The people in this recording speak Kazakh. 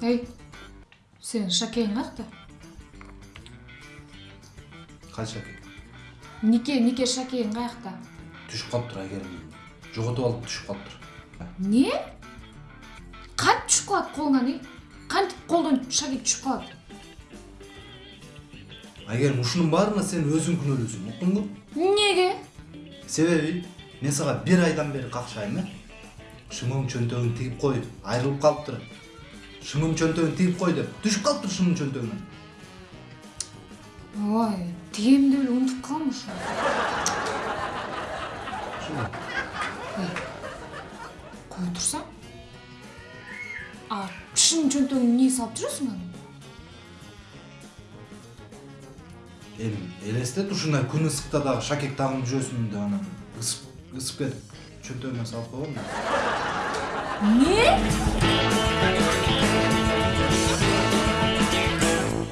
сенин шакең каякта кайсы шаке нике нике шакең каякта түшүп калыптыр айгерим жоготуп алып түшүп калыптыр не? Кантип түшүп калат колуңан эй кантип колдон шаке түшүп калат айгерим ушунун баарына сен өзүң күнөөлүүсүң уктуңбу эмнеге себеби мен сага бир айдан бери какшайм э шымың чөнтөгүн тигип кой айрылып калыптыр шымың чөнтөгүн тигип кой деп түшүп калыптыр шымың чөнтөгүнөн ой тигемди эле унутуп калдым ушу кое турсаң а шын чөнтөгүңө эмне салып жүрөсүң аны эми элестет ушундай күн ысыкта дагы шакек тагынып жүрөсүң деп анан ысып кетип чөнтөгүмө салып койгом эмне